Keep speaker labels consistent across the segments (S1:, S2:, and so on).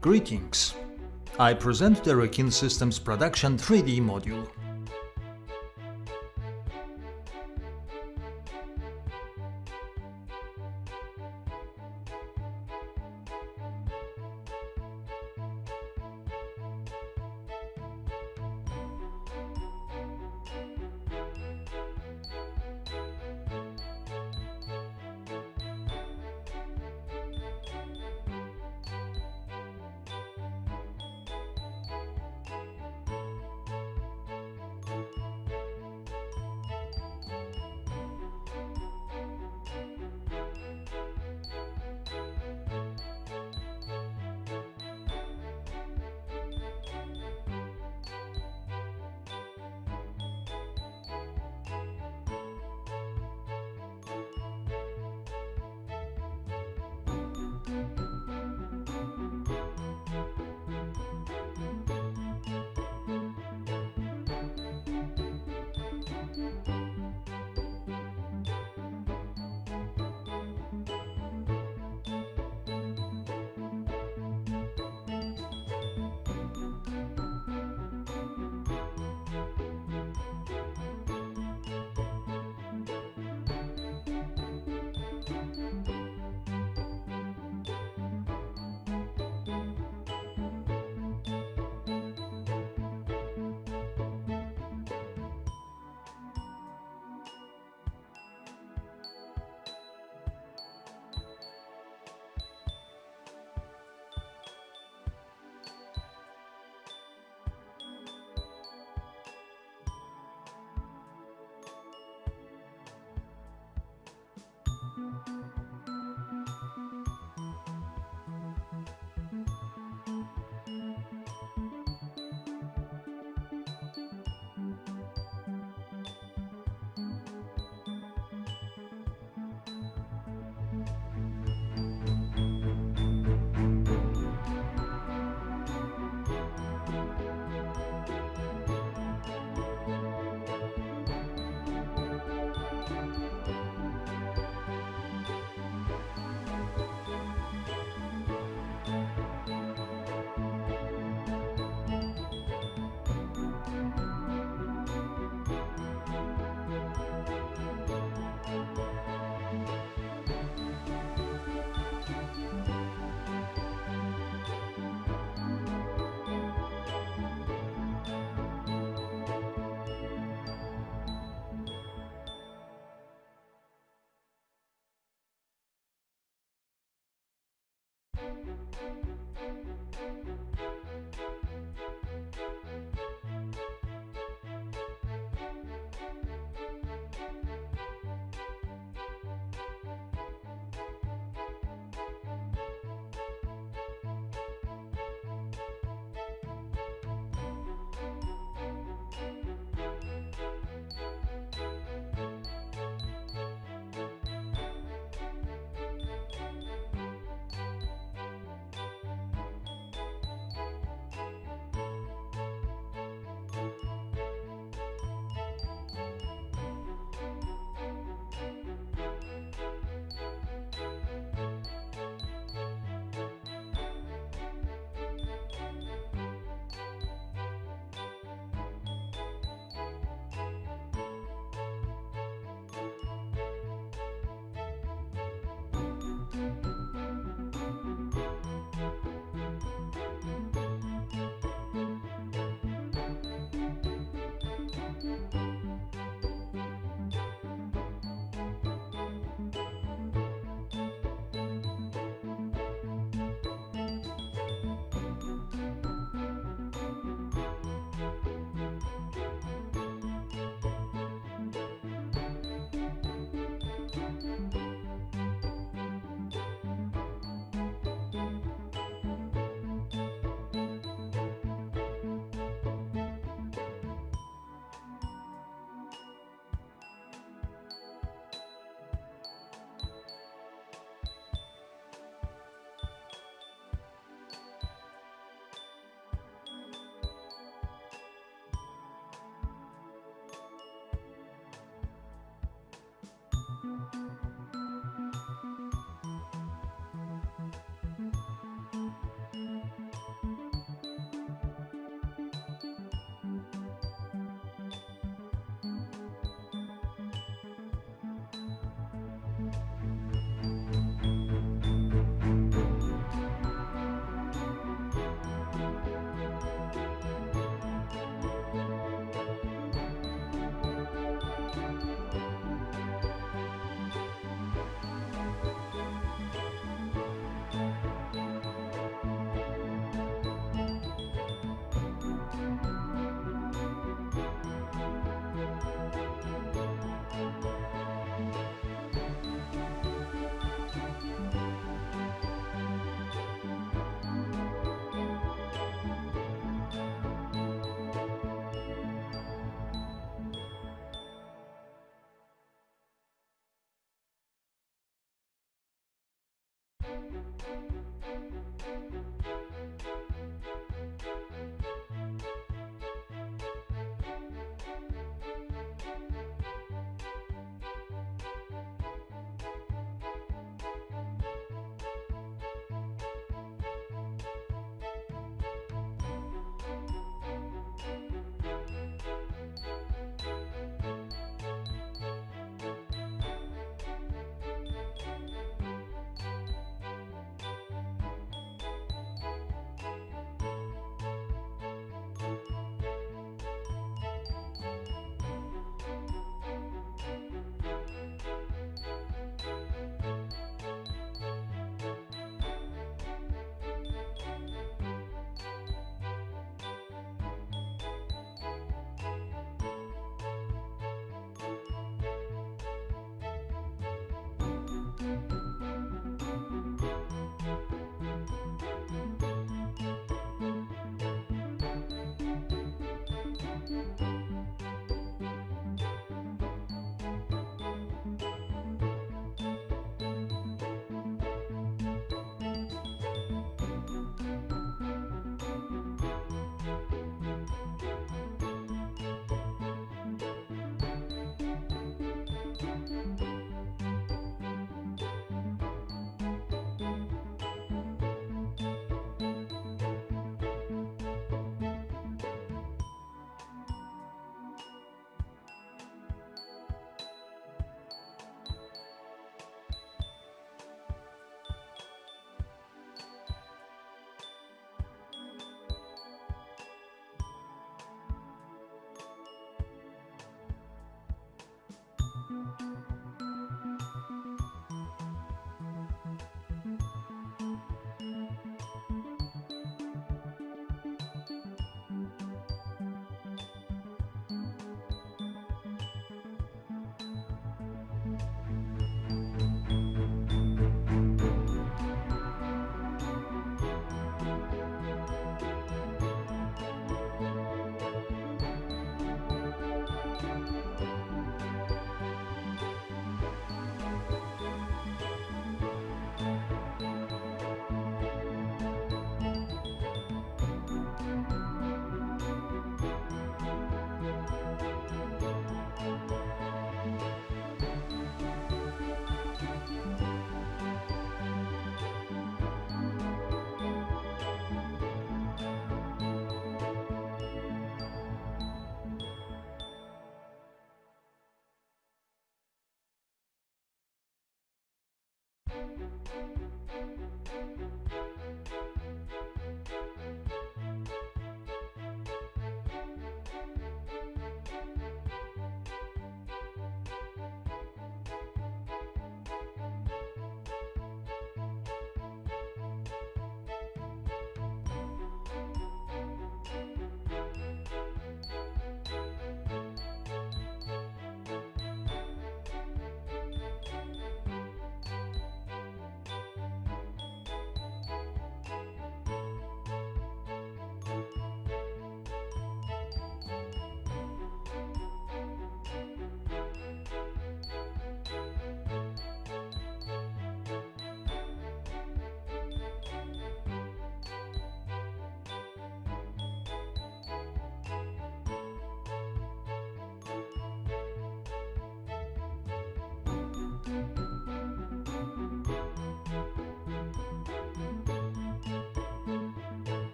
S1: Greetings! I present the Rekin Systems Production 3D module.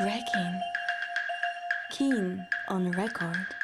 S2: Wrecking. Keen on record.